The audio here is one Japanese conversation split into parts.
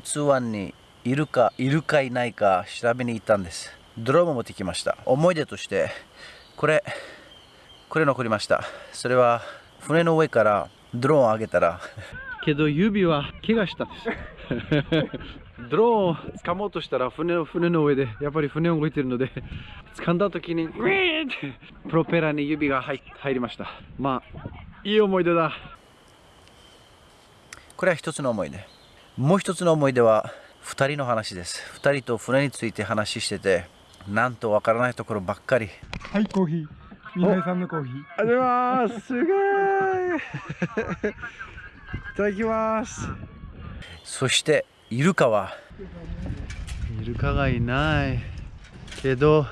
陸奥湾にいるかいるかいないか調べに行ったんです。ドローンも持ってきました。思い出としてこれこれ残りました。それは船の上からドローンを上げたら。けど指は怪我したんです。ドローンを掴もうとしたら船の船の上でやっぱり船動いてるので掴んだ時にグイーンってプロペラに指が入入りました。まあいい思い出だ。これは一つの思い出もう一つの思い出は2人の話です。2人と船について話しててなんとわからないところばっかり。はいコーヒー。皆さんのコーヒー。ありがとうございます。すごい。いただきます。そしてイルカは？イルカがいない。けど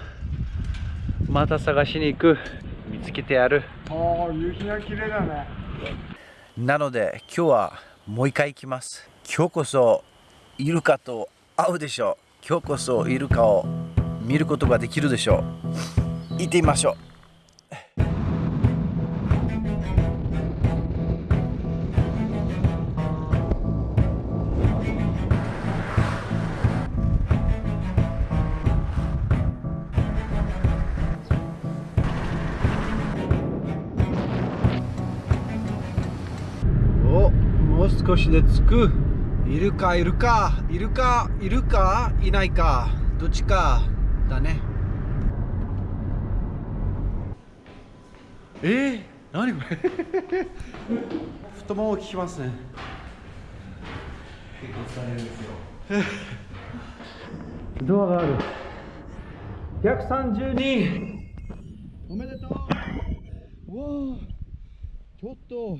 また探しに行く。見つけてやる。ああ夕日が綺麗だね。なので今日はもう一回行きます今日こそイルカと会うでしょう。今日こそイルカを見ることができるでしょう。行ってみましょう。おもう少しで着く。いるかいるかいるかいるかいないかどっちかだね。えー、何これ？太ももを聞きますね。結構疲れるんですよ。ドアがある。132おめでとう。わあちょっと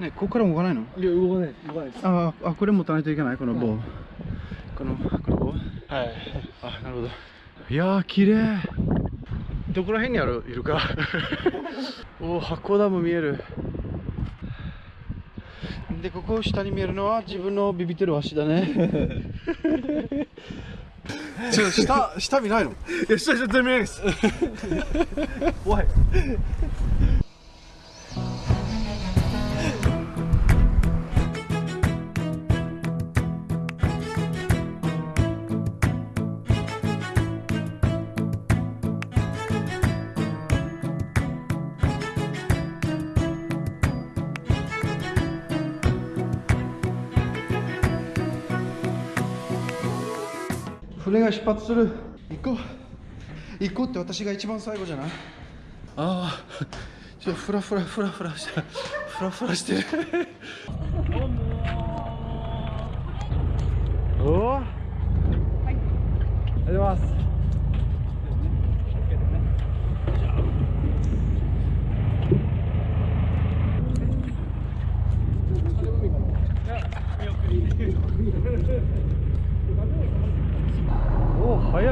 ね、ここからも動かないの？いや動かない動かないですああ、これ持たないといけない、この棒。はいこの、この棒はいあ、なるほど。いやー、綺麗どこら辺にある、いるか。おお、箱ダム見える。で、ここ下に見えるのは自分のビビってる足だね。ちょ、下、下見ないの？いや下下全然見えないです 怖い。船が出発する。行こう。行こうって私が一番最後じゃない？ああ。ちょっとフラフラフラフラしてフラフラしてる。おおありがとうございます。おお早い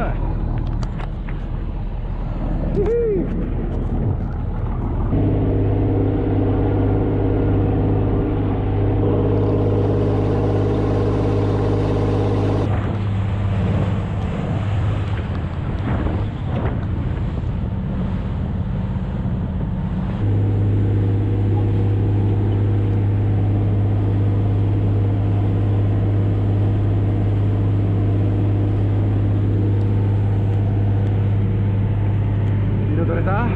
色取れた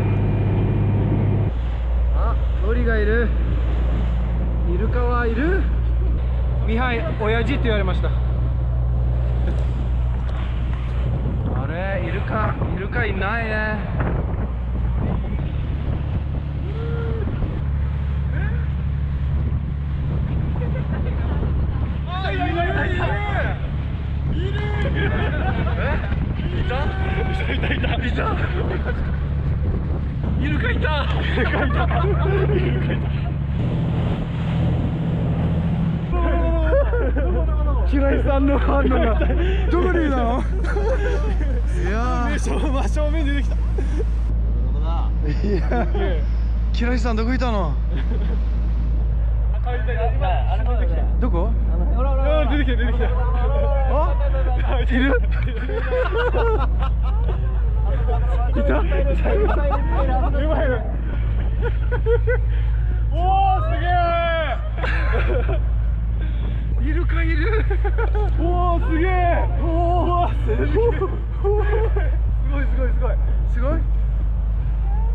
あノリがいるイルカはいるミハイ親父って言われましたあれイルカイルカいないねあいるいるいるいるいたいたいたいたイルカいたイルカいたイルカいた平井さんの反応がどこにいるの？いやー正真正面出てきたいや平井さんどこいたのどこあ出てきた出てきたあいるいたうまいねおおすげえイルカいるおおすげえおおすげえすごいすごいすごいすごい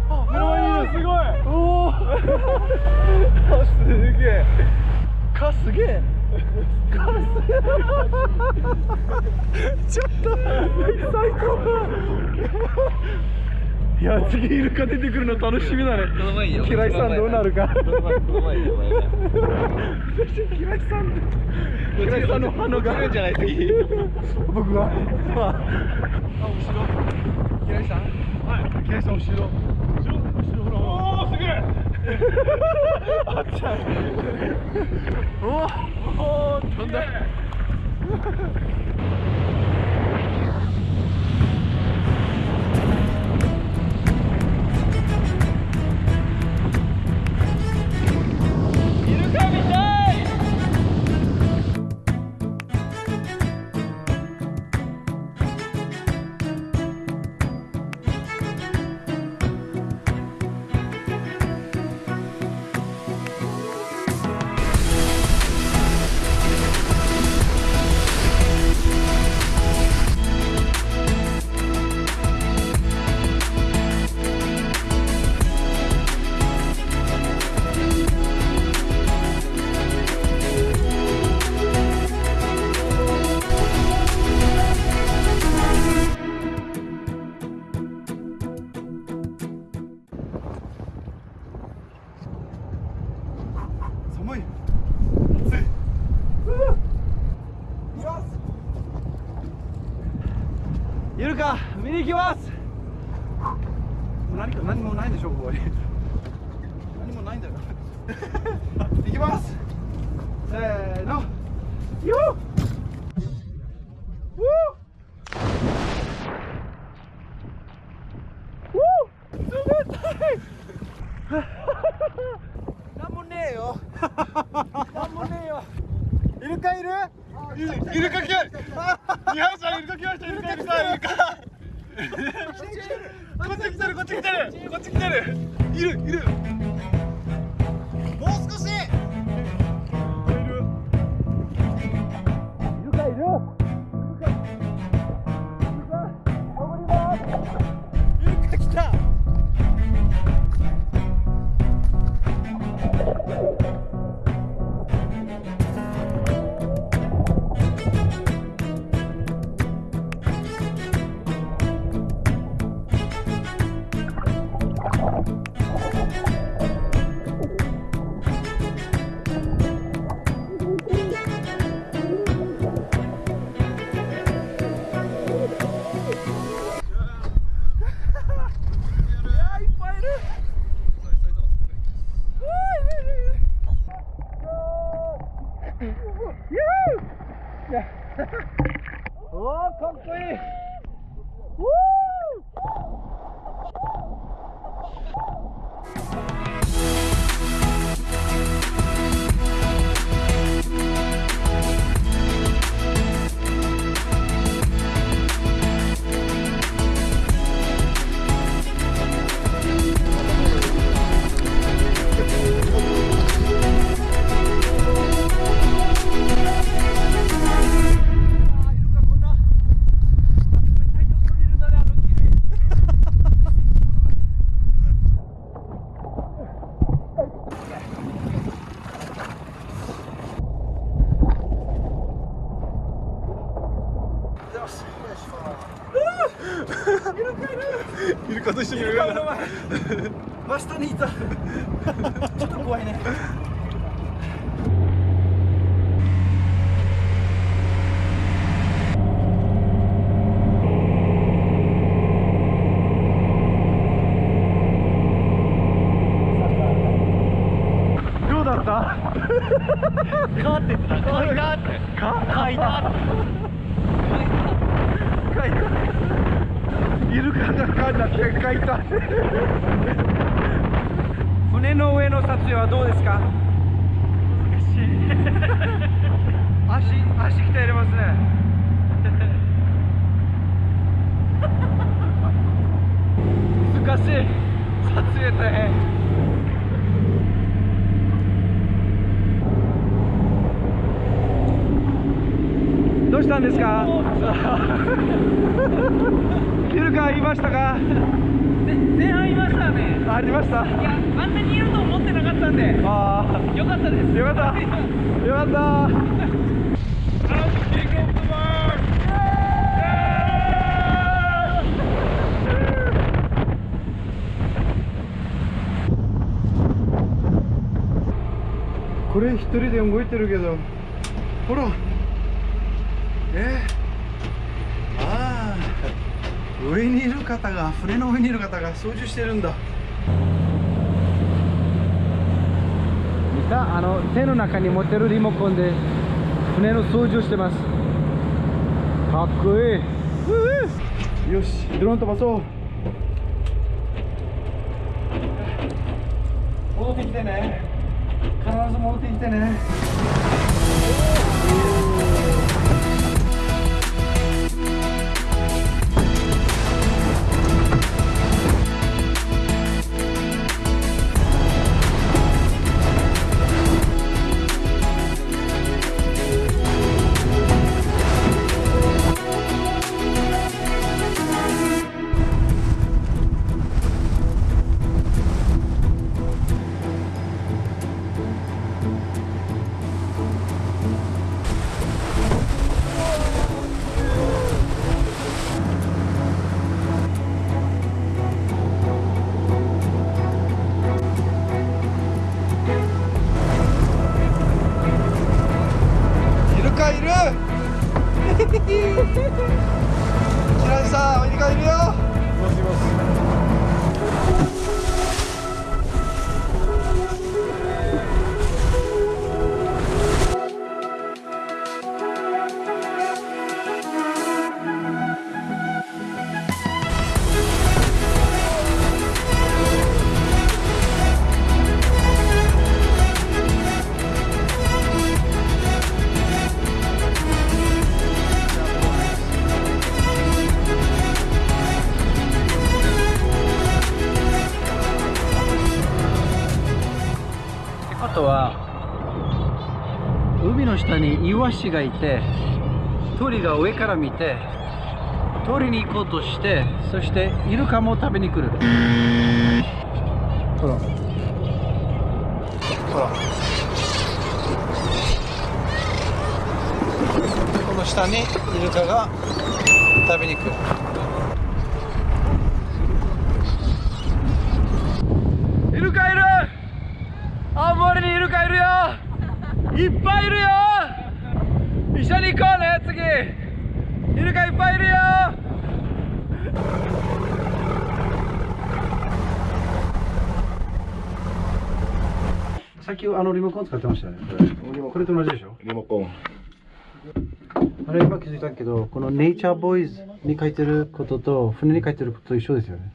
あ目の前にいるすごいおおすげえかすげえちょっと最高。いや次イルカ出てくるの楽しみだね。平井さんどうなるか平井さん平井さんの反応が来るんじゃない次僕がああ後ろ平井さん。はい平井さん後ろえあっちゃんおおお飛んイルカ見に行きます。何か何もないんでしょここに。何もないんだよ。行きます。せーの。よっ。なん もねえよ。なんもねえよ。イルカいる？イルカ来た。ニハオさんイルカ来ました。イルカイルカイルカ。こっち来てるこっち来てるこちょっと怖いね。どうだった？かかいたイルカがかんだってかいた船の上の撮影はどうですか？難しい。足 足鍛えれますね。難しい。撮影大変。したんですか？イルカいましたか？前半いましたね。ありました？いやあんなにいると思ってなかったんで。あよかったです。あよかった。よかった。これ一人で動いてるけどほら。え？ああ上にいる方が船の上にいる方が操縦してるんだ。見たあの手の中に持ってるリモコンで船の操縦してます。かっこいい。よしドローン飛ばそう。戻ってきてね。必ず戻ってきてねにイワシがいて鳥が上から見て鳥に行こうとしてそしてイルカも食べに来る。ほら。ほら。この下にイルカが食べに来る。イルカいる。青森にイルカいるよ。いっぱいいるよ一緒に行こうね次。イルカいっぱいいるよ。さっきあのリモコン使ってましたよね。これこれと同じでしょ？リモコン。あれ今気づいたけどこのネイチャーボーイズに書いてることと船に書いてることと一緒ですよね。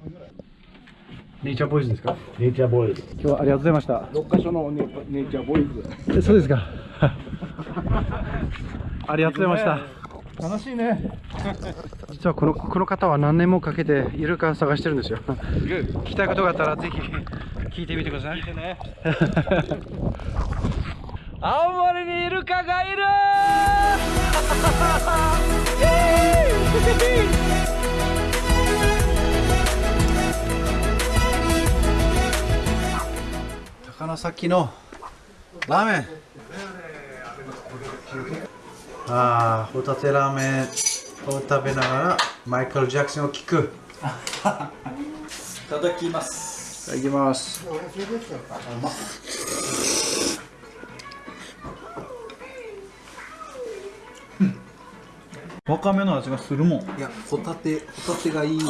ネイチャーボーイズですか？ネイチャーボーイズ今日はありがとうございました。6カ所のネネイチャーボーイズえそうですか ありがとうございました。楽しいね。実はこのこの方は何年もかけてイルカを探してるんですよ。聞きたいことがあったらぜひ聞いてみてください。青森にイルカがいる。高崎のラーメンああホタテラーメンを食べながらマイケル・ジャクソンを聞く。いただきます。いただきます。わかめの味がするもん。いやホタテホタテがいい。う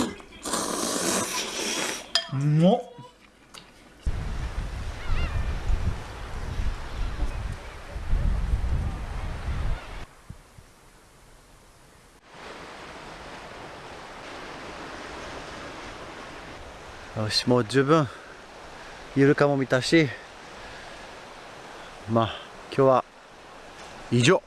まっよしもう十分。イルカも見たし。まあ今日は以上。